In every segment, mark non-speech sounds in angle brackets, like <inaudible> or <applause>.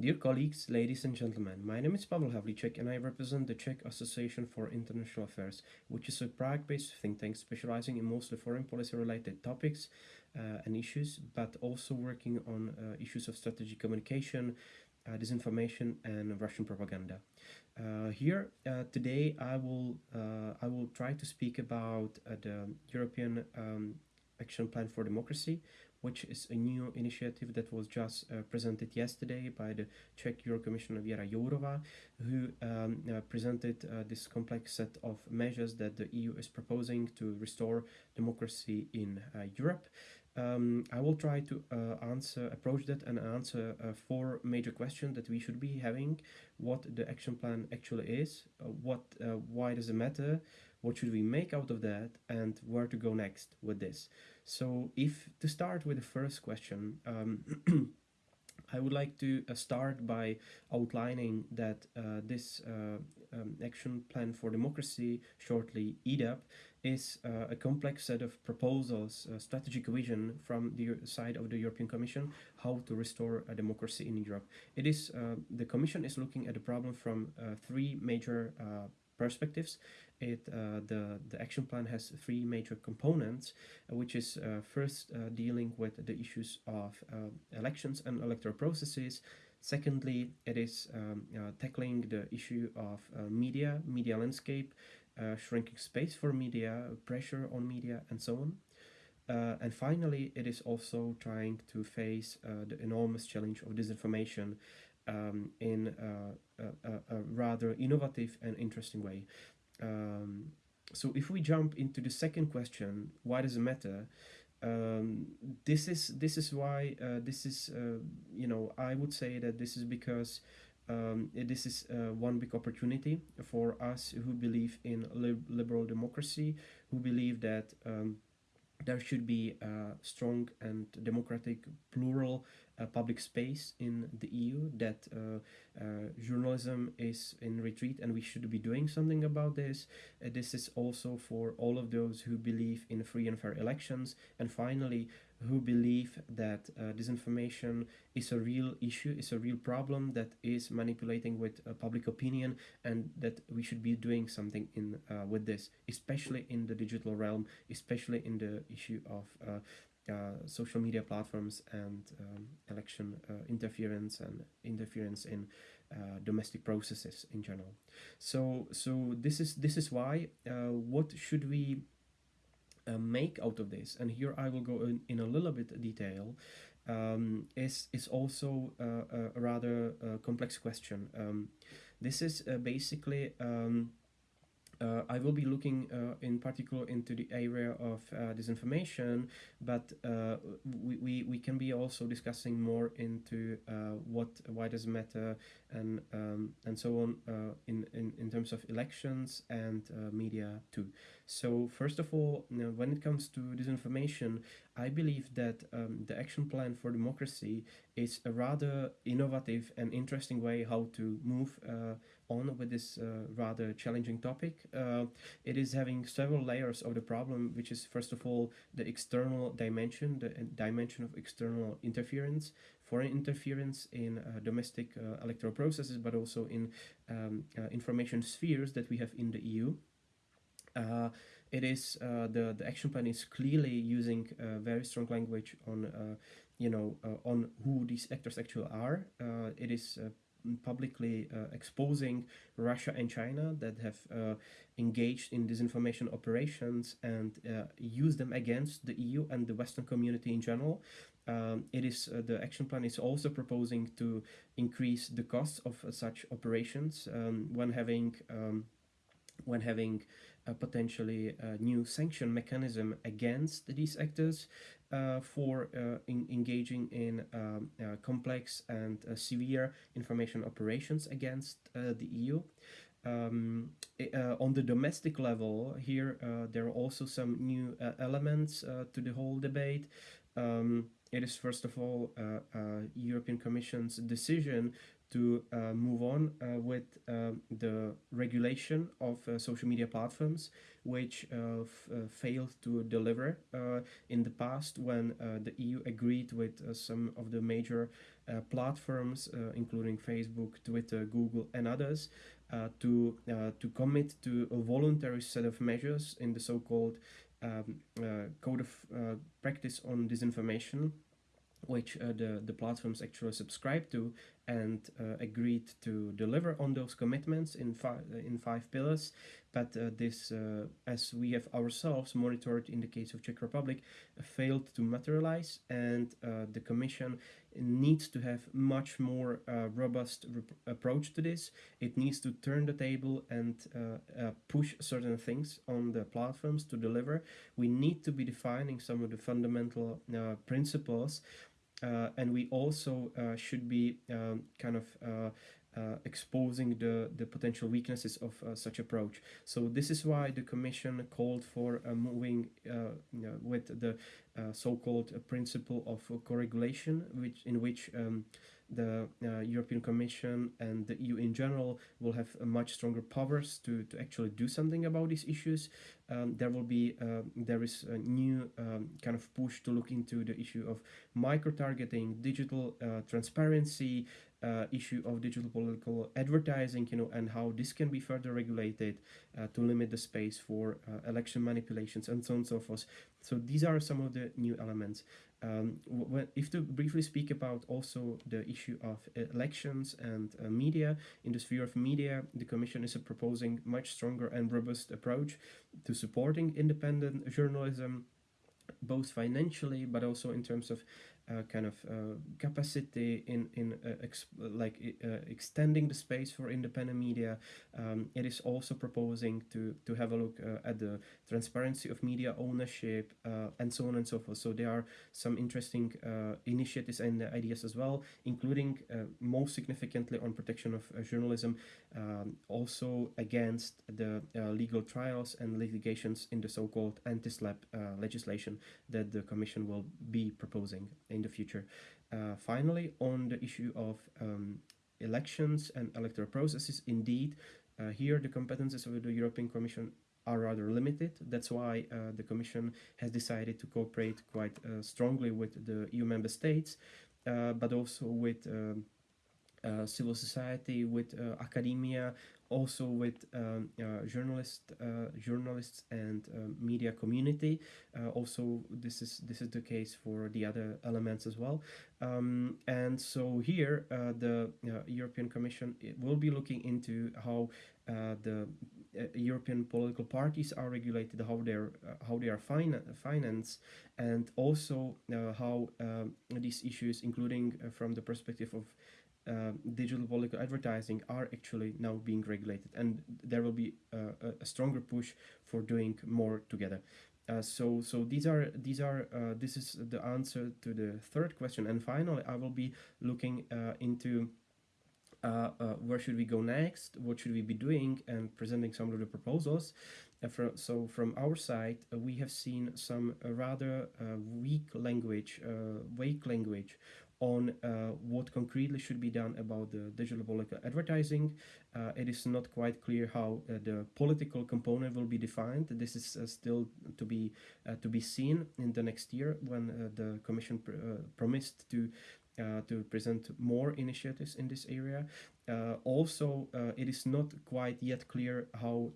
Dear colleagues, ladies and gentlemen, my name is Pavel Havlicek and I represent the Czech Association for International Affairs, which is a Prague-based think tank specializing in mostly foreign policy-related topics uh, and issues, but also working on uh, issues of strategic communication, uh, disinformation and Russian propaganda. Uh, here uh, today I will uh, I will try to speak about the European um, Action Plan for Democracy, which is a new initiative that was just uh, presented yesterday by the Czech Euro Commissioner Věra Jourová, who um, uh, presented uh, this complex set of measures that the EU is proposing to restore democracy in uh, Europe. Um, I will try to uh, answer, approach that and answer uh, four major questions that we should be having. What the action plan actually is, what, why does it matter, what should we make out of that and where to go next with this so if to start with the first question um, <clears throat> I would like to uh, start by outlining that uh, this uh, um, action plan for democracy, shortly EDAP, is uh, a complex set of proposals, a strategic vision from the side of the European Commission, how to restore a democracy in Europe. It is, uh, the Commission is looking at the problem from three major perspectives it uh, the the action plan has three major components, uh, which is uh, first dealing with the issues of elections and electoral processes. Secondly, it is um, tackling the issue of media, media landscape, shrinking space for media, pressure on media, and so on. Uh, and finally, it is also trying to face uh, the enormous challenge of disinformation um, in uh, a, a, rather innovative and interesting way. Um, so if we jump into the second question, why does it matter? Um, this is this is why uh, this is uh, you know I would say that this is because um, this is uh, one big opportunity for us who believe in liberal democracy, who believe that um, there should be a strong and democratic plural uh, public space in the EU, that uh, uh, journalism is in retreat and we should be doing something about this. Uh, this is also for all of those who believe in free and fair elections. And finally, who believe that uh, disinformation is a real issue, is a real problem that is manipulating with uh, public opinion and that we should be doing something in uh, with this, especially in the digital realm, especially in the issue of uh, uh, social media platforms and um, election uh, interference and interference in domestic processes in general. So, so this is this is why. what should we uh, make out of this, and here I will go in, in a little bit detail, um, is, is also uh, a rather uh, complex question. Um, this is uh, basically um, uh, I will be looking uh, in particular into the area of uh, disinformation, but uh, we, we, we can be also discussing more into uh, what why does it matter and um, and so on uh, in, in, in terms of elections and media too. So first of all, you know, when it comes to disinformation, I believe that um, the action plan for democracy is a rather innovative and interesting way how to move on with this uh, rather challenging topic. Uh, it is having several layers of the problem, which is first of all the external dimension, the dimension of external interference, foreign interference in uh, domestic uh, electoral processes, but also in um, uh, information spheres that we have in the EU. Uh, it is the the action plan is clearly using very strong language on you know on who these actors actually are. it is publicly uh, exposing Russia and China that have uh, engaged in disinformation operations and uh, use them against the EU and the Western community in general. Um, it is uh, the action plan is also proposing to increase the costs of uh, such operations um, when having um, when having a potentially a new sanction mechanism against these actors uh, for uh, in engaging in um, uh, complex and uh, severe information operations against uh, the EU. Um, uh, on the domestic level, here there are also some new elements to the whole debate. Um, it is first of all European Commission's decision to uh, move on uh, with uh, the regulation of uh, social media platforms, which uh, uh, failed to deliver in the past when the EU agreed with some of the major platforms, including Facebook, Twitter, Google, and others, to to commit to a voluntary set of measures in the so-called um, code of practice on disinformation which uh, the, the platforms actually subscribe to and uh, agreed to deliver on those commitments in, fi in five pillars. But uh, this, uh, as we have ourselves monitored in the case of Czech Republic, failed to materialize and uh, the Commission needs to have much more uh, robust approach to this. It needs to turn the table and push certain things on the platforms to deliver. We need to be defining some of the fundamental principles uh, and we also uh, should be um, kind of uh, uh, exposing the, the potential weaknesses of uh, such approach. So this is why the Commission called for uh, moving you know, with the so-called principle of co-regulation, which in which um, the uh, European Commission and the EU in general will have much stronger powers to, to actually do something about these issues. Um, there will be uh, there is a new um, kind of push to look into the issue of micro-targeting, digital uh, transparency, uh, issue of digital political advertising, you know, and how this can be further regulated uh, to limit the space for uh, election manipulations and so on and so forth. So these are some of the new elements. Um, if to briefly speak about also the issue of elections and uh, media, in the sphere of media, the Commission is proposing much stronger and robust approach to supporting independent journalism, both financially but also in terms of uh, kind of uh, capacity in in uh, like uh, extending the space for independent media. Um, it is also proposing to to have a look uh, at the transparency of media ownership and so on and so forth. So there are some interesting initiatives and ideas as well, including most significantly on protection of journalism, um, also against the legal trials and litigations in the so-called anti-SLAPP legislation that the Commission will be proposing in the future. Uh, finally, on the issue of um, elections and electoral processes, indeed, uh, here the competences of the European Commission are rather limited. That's why uh, the Commission has decided to cooperate quite uh, strongly with the EU member states, uh, but also with um, uh, civil society, with academia, also with um, uh, journalists, uh, journalists and um, media community. Uh, also, this is this is the case for the other elements as well. Um, and so here, uh, the European Commission will be looking into how the European political parties are regulated, how they're how they are fin- financed, and also how these issues, including from the perspective of uh, digital political advertising are actually now being regulated and there will be uh, a stronger push for doing more together. Uh, so so these are these are uh, this is the answer to the third question. And finally i will be looking uh, into uh, where should we go next what should we be doing and presenting some of the proposals. For, so from our side we have seen some rather weak language vague language on uh, what concretely should be done about the digital political advertising. Uh, it is not quite clear how uh, the political component will be defined. This is uh, still to be uh, to be seen in the next year when uh, the Commission pr promised to to present more initiatives in this area. also, it is not quite yet clear how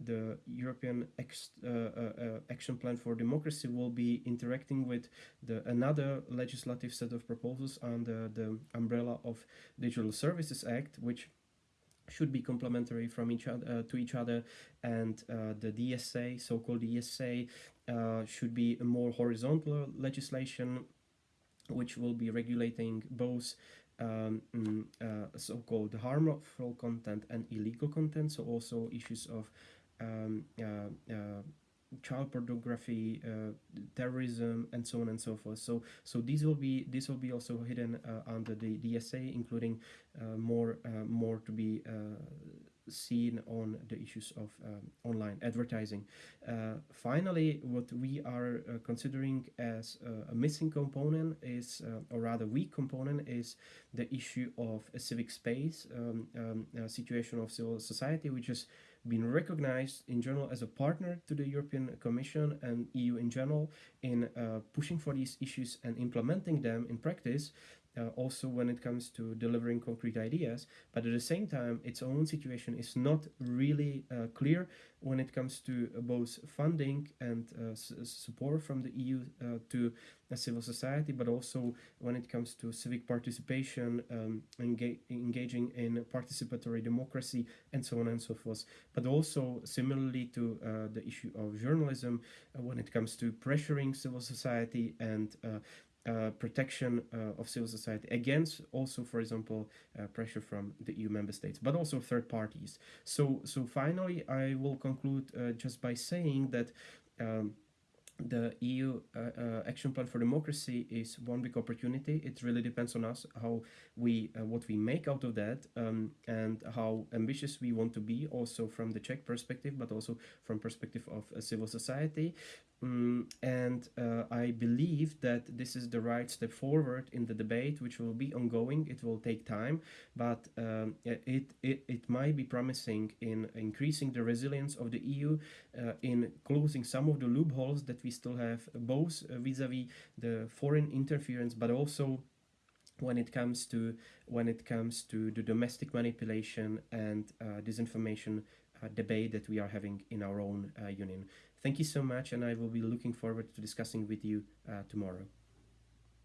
the European uh, uh, uh, Action Plan for Democracy will be interacting with the another legislative set of proposals under the umbrella of Digital Services Act, which should be complementary from each other uh, to each other, and uh, the DSA, so-called DSA, uh, should be a more horizontal legislation, which will be regulating both um, mm, so-called harmful content and illegal content, so also issues of um, uh, uh, child pornography, uh, terrorism, and so on and so forth. So, so these will be this will be also hidden uh, under the DSA, including uh, more uh, more to be seen on the issues of um, online advertising. finally, what we are considering as a missing component is, or rather weak component, is the issue of a civic space, um, um, a situation of civil society, which is been recognized in general as a partner to the European Commission and EU in general in uh, pushing for these issues and implementing them in practice. Uh, also when it comes to delivering concrete ideas. But at the same time, its own situation is not really uh, clear when it comes to both funding and uh, support from the EU uh, to civil society, but also when it comes to civic participation, um, enga engaging in participatory democracy, and so on and so forth. But also similarly to uh, the issue of journalism, uh, when it comes to pressuring civil society and uh, uh, protection uh, of civil society against also for example uh, pressure from the EU member states but also third parties so so finally I will conclude uh, just by saying that um, the EU uh, uh, Action Plan for Democracy is one big opportunity. It really depends on us how we uh, what we make out of that um, and how ambitious we want to be, also from the Czech perspective, but also from perspective of civil society. Um, and uh, I believe that this is the right step forward in the debate, which will be ongoing. It will take time, but um, it, it, it might be promising in increasing the resilience of the EU, uh, in closing some of the loopholes that we still have, both vis-a-vis -vis the foreign interference, but also when it comes to when it comes to the domestic manipulation and uh, disinformation uh, debate that we are having in our own uh, union. Thank you so much, and I will be looking forward to discussing with you uh, tomorrow.